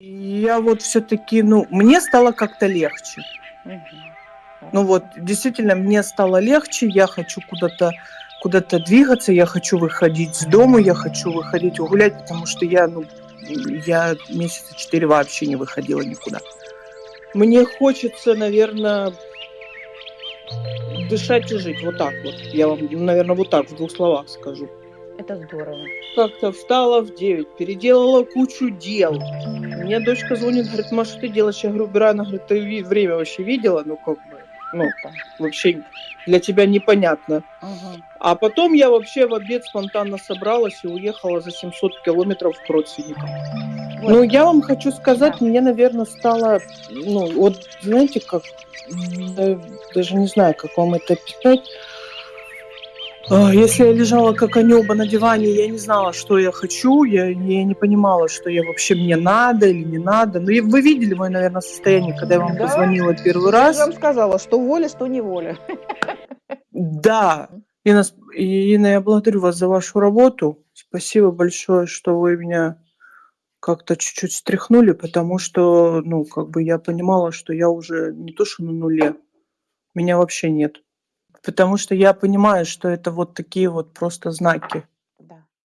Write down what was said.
Я вот все-таки, ну, мне стало как-то легче. Ну вот, действительно, мне стало легче, я хочу куда-то куда-то двигаться, я хочу выходить с дома, я хочу выходить гулять, потому что я, ну, я месяца 4 вообще не выходила никуда. Мне хочется, наверно дышать и жить. Вот так вот. Я вам, наверно, вот так в двух словах скажу. Это здорово. Как-то встала в 9, переделала кучу дел. Мне дочка звонит, говорит: "Ма, что ты делаешь?" Я говорю: "Убираю". Она говорит: "Ты время вообще видела?" Ну, как бы, ну, Опа. вообще для тебя непонятно. Мгм. А потом я вообще в обед спонтанно собралась и уехала за 700 километров к родственникам. Вот Ну, я вам хочу сказать, Да. мне, наверно, стало, ну, вот знаете как, даже не знаю, как вам это описать. А, если я лежала как амеба на диване, я не знала, что я хочу, я я не понимала, что я вообще мне надо или не надо. Ну, и вы видели моё, наверно, состояние, когда я вам Да, позвонила первый я раз. вам сказала, что воля, что неволя. Да, М. Инна, Инна, я благодарю вас за вашу работу. Спасибо большое, что вы меня как-то чуть-чуть встряхнули, потому что, ну, как бы я понимала, что я уже не то что на нуле, меня вообще нет. Потому что я понимаю, что это вот такие вот просто знаки.